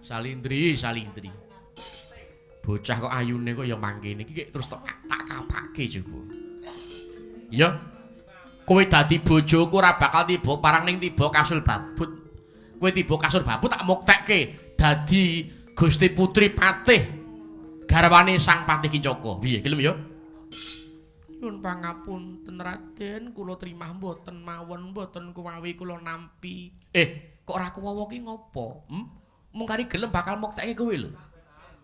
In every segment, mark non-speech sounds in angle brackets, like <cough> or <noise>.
Salindri, Salindri. Bocah kok ayune kok ya mangkene iki terus tak tak kapake juga. Ya. Kowe dadi bojoku ora bakal tiba parang ning tiba kasul babut. Kowe tiba kasul babut tak muktekke dadi Gusti Putri Patih garwane Sang Patih Kicaka. Piye gelem ya? Nyuwun pangapunten Raden, kula trimah mboten mawon mboten kuwawi kula nampi. Eh, kok ora kuwawa ki ngopo? Hm? Mung kari gelem bakal muktekke kowe lho.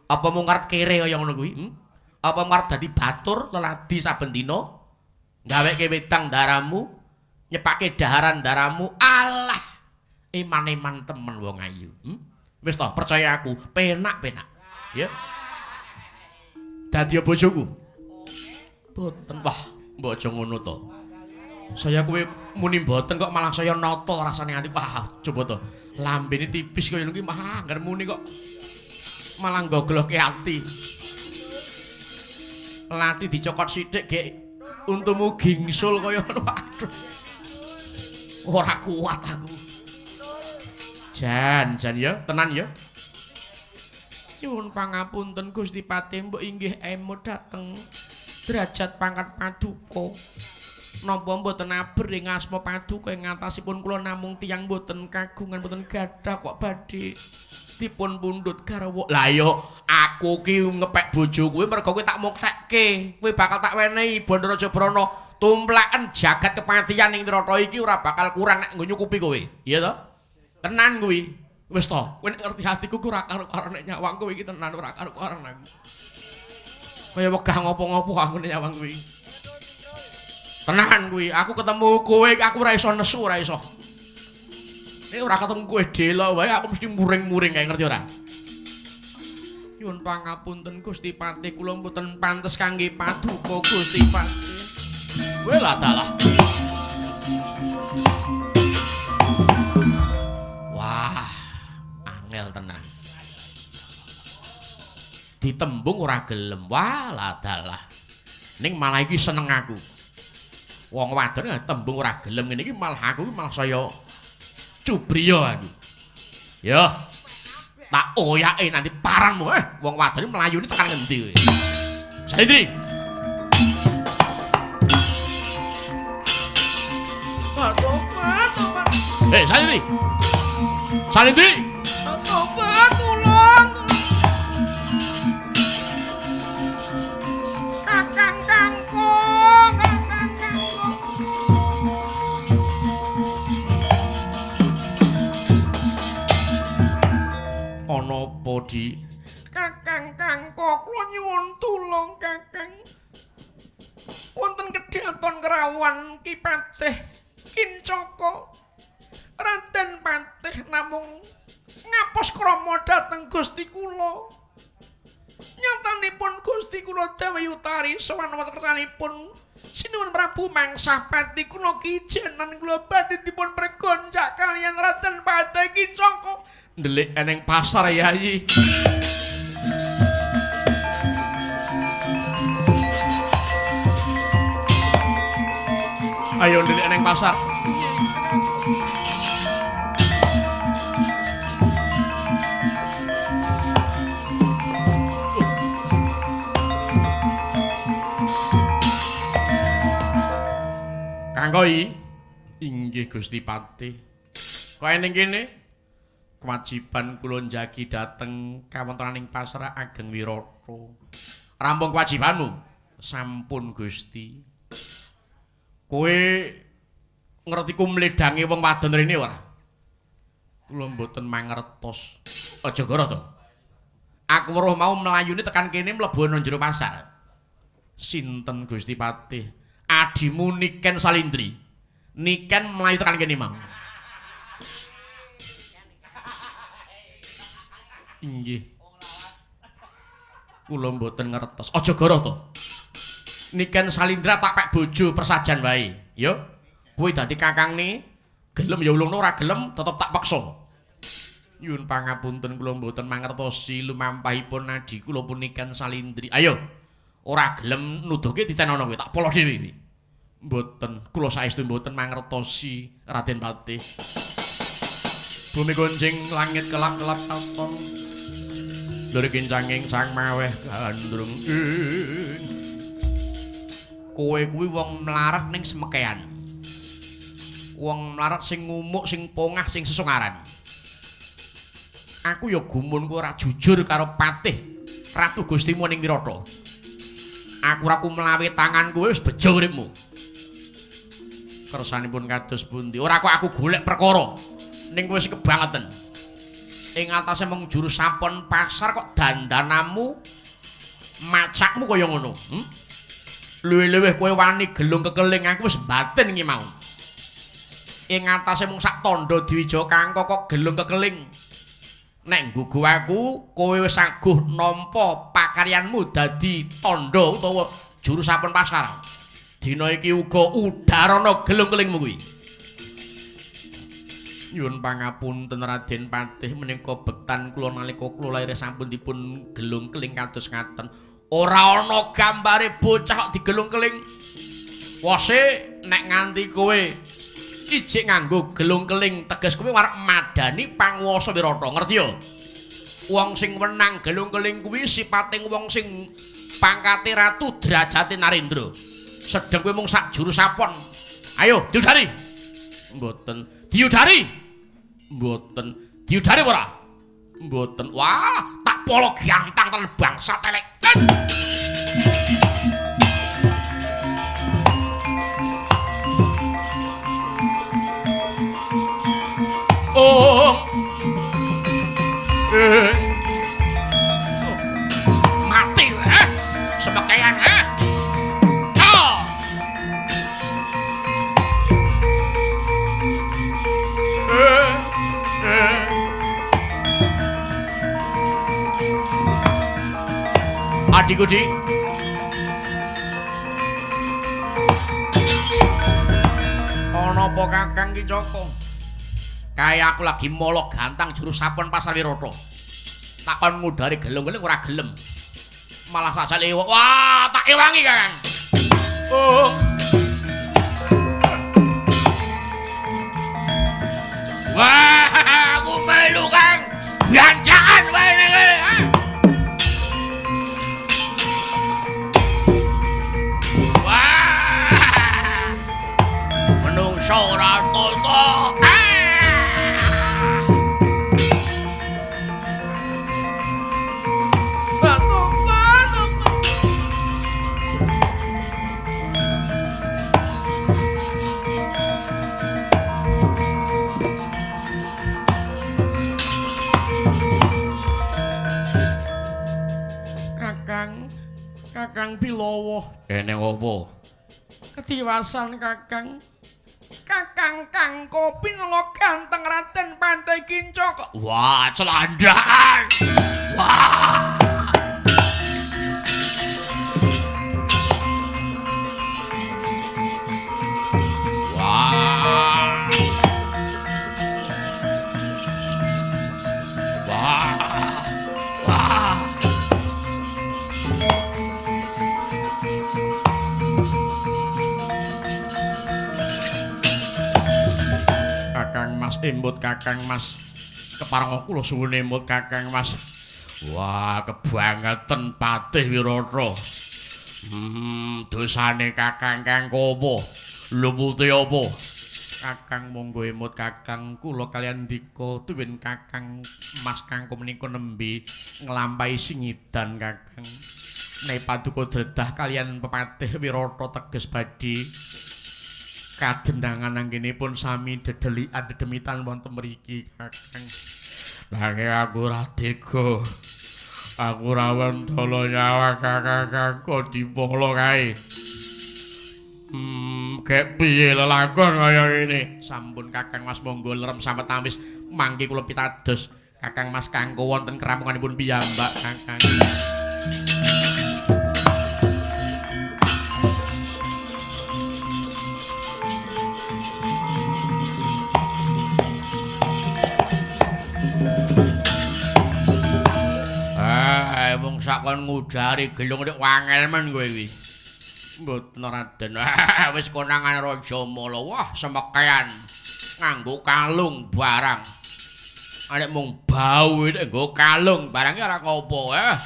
Apa mung karep kere kaya ngono kuwi? Hm? Apa ngarep dadi batur leladi saben dina? Gaweke wedang daramu, nyepake daharan daramu. Alah, iman-iman temen wong ayu. Hm? Wis to, percaya aku, penak-penak. Ya. Dadi bojoku. Boten. Wah, aja ngono to. Saya kuwi muni mboten kok malah saya nata rasane ati. Wah, coba to. Lambene tipis kaya ngene mah anggar muni kok malah nggogloke ati. Lati dicokot sithik gek untumu gingsul kaya ngono. Aduh. Ora kuat aku. Jan, jan ya, tenan ya. Nyuwun pangapunten Gusti Patih, mbok inggih emo dateng derajat pangkat paduka. Napa mboten aber ing asma paduka ing ngatasipun kula namung tiyang mboten kagungan mboten gadah kok badhe dipun pundhut garwa. Lah ya aku ki ngepek bojo kuwi mergo kowe tak muktekke. Kowe bakal tak wenehi Bandara Jabrana tumplaken jagat kepatihan ing trata iki ora bakal kurang nek nggo nyukupi kowe. Iya to? Tenan kuwi. Wis to, kowe ngerti atiku ku ora karo-karo nek nyawang kowe iki tenan ora karo-karo aku. Kaya wegah ngopo-ngopo aku nek nyawang kuwi. Tenan kuwi, aku ketemu kowe aku ora iso nesu ora iso. Nek ora ketemu kowe delo wae aku mesti muring-muring kae ngerti ora? Nyuwun pangapunten Gusti Patih kula mboten pantes kangge paduka Gusti Patih. Kowe lah dalah. Wah, angel tenan. Ditembung ora gelem. Wah, lah dalah. Ning malah iki seneng aku. Wong wadon tembung ora gelem ngene iki malah aku malah saya cubriya aku. Ya. Tak oyake nanti paranmu eh wong wadon mlayune tekan ngendi kowe. Saidri. Eh, Saidri. Saidri. Tobat, Di? Kakang kangkung, kula nyuwun tulung, Kakang. Wonten kedhaton kerawan Ki Patih Kincaka. Raden Patih namung ngapus krama dhateng Gusti kula. Nyatanipun Gusti kula Dewi Utari sowan wonten kersanipun Sinuwun Prabu Mangsah Pati kula kijenan kula badhe dipun pregonjak kaliyan Raden Patih Kincaka. Ndelik eneng pasar Yayi. Ayo ndelik eneng pasar. Kangkoi inggih Gusti Patih. Kok ning kene kewajiban kula njagi dhateng kawontenaning pasar Ageng Wirata. Rampung kewajibanmu. Sampun Gusti. Kowe ngerti ku mledange wong wadon rene ora? Kula mboten mangertos. Aja goro to. Aku weruh mau mlayune tekan kene mlebu nang jero pasar. Sinten Gusti Patih? Adimu Niken Salindri. Niken mlayu tekan kene mang. Inggih. Kula mboten ngertos. Aja goro to. Niken Salindra tak pek bojo persajan wae. Yo. Kowe dadi kakangne, gelem ya ulungno ora gelem tetep tak paksa. Nyuwun pangapunten kula mboten mangertosi lumampahipun nadi kula punikan Salindri. Ayo. Ora gelem nuduhke ditenono kowe tak polo dhewe. Mboten, kula saestu mboten mangertosi Raden Patih. Bumi gonjing langit kelap-kelap katon. Lur kincanging sang maweh gandrung. Kowe kuwi wong mlarat ning semekean. Wong mlarat sing ngumuk, sing pongah, sing sesungaran. Aku ya gumun kowe ora jujur karo patih Ratu Gustimu ning Wirata. Aku ora ku mlawi tangan kowe wis bejo uripmu. Kersanipun kados pundi? Ora kok aku golek perkara. Ning kowe wis kebangetan. ing atase mung juru sampun pasar kok dandanamu macakmu kaya ngono hm? luwih-luwih kowe wani gelung kekeling aku wis batin iki mau ing atase mung sak tandha diwija kangko kok gelung kekeling nek nggugu aku kowe wis aguh nampa pakaryanmu dadi tandha utawa juru sampun pasar dina iki uga udarana gelung kelingmu kuwi Nyuwun pangapunten Raden Patih menika bektan kula nalika kula lair sampun dipun gelung keling kados ngaten. Ora ana gambare bocah kok digelung keling. Wose nek nganti kowe ijik nganggo gelung keling teges kowe arep madani panguwasa Wirata, ngerti ya? Wong sing wenang gelung keling kuwi sipating wong sing pangkate ratu derajate Narendra. Sedeng kowe mung sak juru sapon. Ayo, diudari. Mboten diudari. Mboten. Diudari ora? Mboten. Wah, tak polo gantang tenan bangsa telek. Oh. Eh. Dik. Ana apa Kakang Ki Joko? Kaya aku lagi molok gantang juru sapon pasar Wirata. Takon ngudari gelung-gelung ora gelem. Malah saja lewat. Wah, tak ewangi, Kakang. Oh. Ora toto. Kakang, Kakang Bilawa. Kene apa? Ketiwasan Kakang. Kakang kang kopi ngelok ganteng Raden Pantai Kincok. Wah, celandakan. Wah. Embut Kakang Mas. Keparang kula suwun embut Kakang Mas. Wah, kebangetan Patih Wirata. Hmm, dosane Kakang kang kopo? Lumute apa? Kakang monggo emut Kakang kula kalian Dika tuwin Kakang Mas kangku menika nembe nglampahi singidan Kakang. Nek paduka dredah kalian pepatih Wirata teges badhe kadendangan anggenipun sami dedelikan dedemitan wonten mriki Kakang. Nanging aku ora tega. Aku ora wentala nyawa Kakang kok dipolo kae. Hmm, kek piye lelakon kaya ngene? Sampun Kakang Mas monggo lerem sampe tamis mangke kula pitados Kakang Mas kanggo wonten kerampunganipun piyambak Kakang. Mung sakon ngudari gelung nek wangel men kowe iki. Mboten Raden. <laughs> Wis konangan Raja Mala. Wah, semekean nganggo kalung barang. Anek mung bau nek nggo kalung barangnya ora ngopo eh.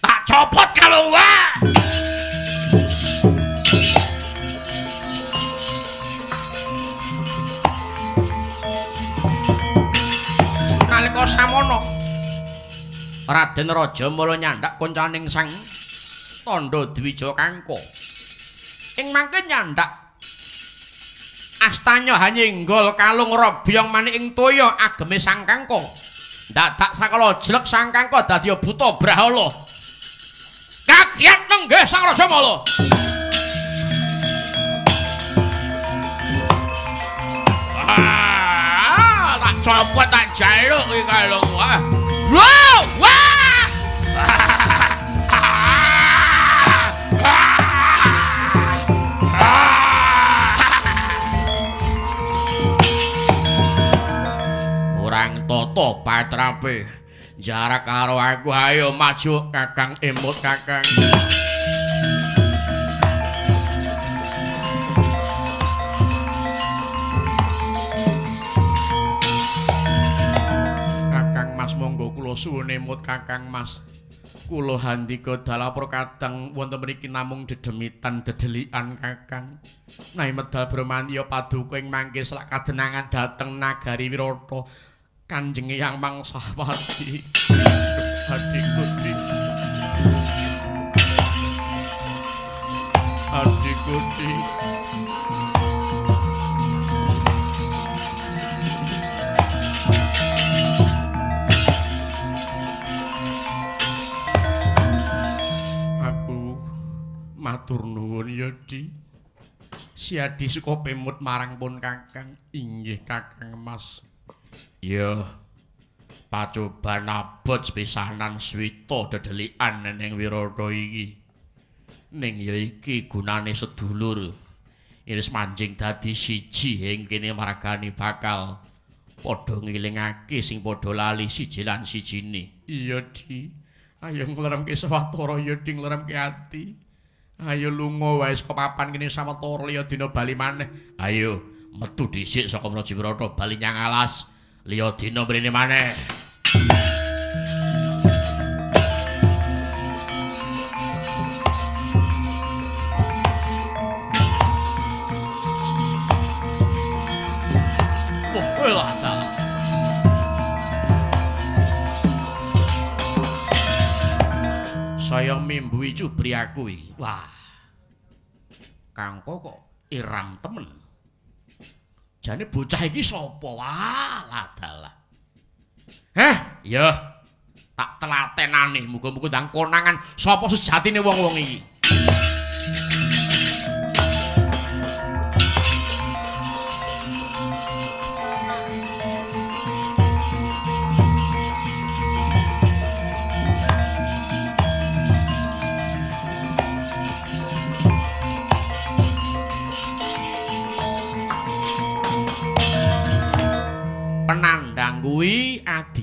Tak copot kalung wae. Nalika samono Raden Raja mula nyandak koncaning sang Tandha Dwija Kangka. Ing mangke nyandak Astanya hanyinggol kalung robyong manik ing toya ageme Sang Kangka. Dadak sakala jlek Sang Kangka dadi buta brahala. Kagiat nenggih Sang Raja Mala. Ah, tak copot tak jaluk iki kalung. Wah. Orang toto patrape jarak karo aku ayo maju kakang imut kakang monggo kula suwun imut kakang mas kula handika dalapur kadang wonten mriki namung dedemitan dedelikan kakang. Nahi medal brahmanya paduka ing mangke selak kadenangan dateng nagari wirata kanjeng yang mangsawati. Adik gusti matur nuwun di. Siadi suka pemut marang pun kakang. Inggih kakang mas. Ya pacoban abot sepisanan swita dedelikan ning wirata iki. Ning ya iki gunane sedulur. Iris manjing dadi siji ing kene margane bakal. Padha ngilingake sing padha lali siji lan sijine. Iya di. Ayo ngleremke sawetara ya di ngleremke ati ayo lunga wae saka papan kene sawetara liya dina bali maneh. Ayo metu dhisik saka Prajiwrata bali nyang alas liya dina mrene maneh Saya mimbui cubri aku iki. Wah. Kangko kok iram temen. Jane bocah iki sapa? Wah, ladalah. Heh, ya. Tak telatenane muga-muga ndang konangan sapa sejatine wong-wong iki.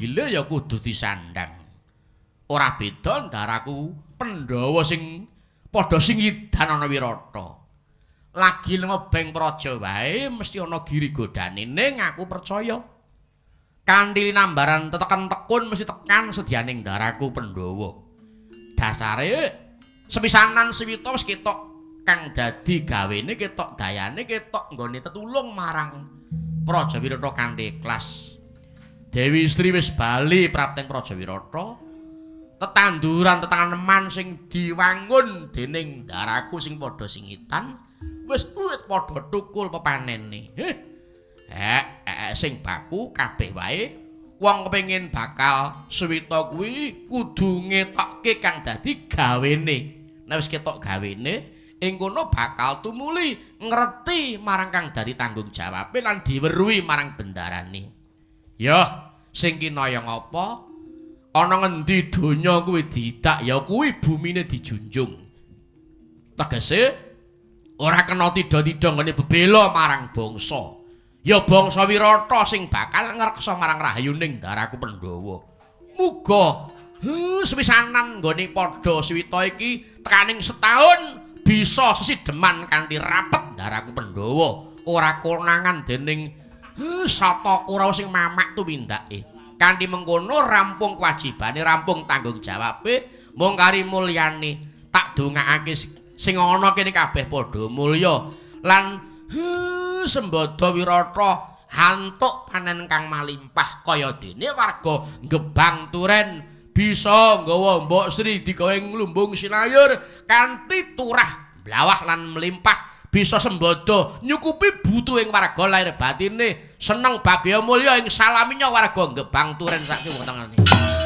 Adile ya kudu disandang. Ora beda ndaraku Pandhawa sing padha singidan ana Wirata. Lagi lemebeng praja wae mesti ana giri godane ning aku percaya. Kanthi nambaran teteken tekun mesti tekan sedyaning ndaraku Pandhawa. Dasare sepisanan Siwita wis ketok kang dadi gawene ketok dayane ketok nggone tetulung marang Praja Wirata kanthi ikhlas. Dewi Sri wis bali prapteng Praja Wirata. Tetanduran tetanganeman sing diwangun dening daraku sing padha singitan wis uwit padha tukul pepanene. Heh. Eh, eh, sing baku kabeh wae wong kepengin bakal suwita kuwi kudu ngetokke kang dadi gawene. Nek wis ketok gawene, ing kono bakal tumuli ngerti marang kang dadi tanggung jawabe lan diweruhi marang bendarane. Ya, sing kinaya ngapa? Ana ngendi donya kuwi didak ya kuwi bumine dijunjung. Tegese ora kena tida-tida ngene bebela marang bangsa. Ya bangsa Wirata sing bakal ngreksa marang rahayuning daraku Pandhawa. Muga huh, sepisanan nggone padha Swita iki tekaning setahun bisa sesideman kanthi rapet daraku Pandhawa ora konangan dening huh, Satakura sing mamak tumindake. kanthi mengkono rampung kewajibane rampung tanggung jawabe mung kari mulyane tak dongakake sing ana kene kabeh padha mulya lan sembada wirata hantuk panen kang malimpah kaya dene warga gebang turen bisa nggawa mbok Sri digawe nglumbung sinayur kanthi turah blawah lan melimpah bisa sembada nyukupi butuhing warga lahir batine seneng bagya mulya ing salaminya warga gebang turen sak kiwa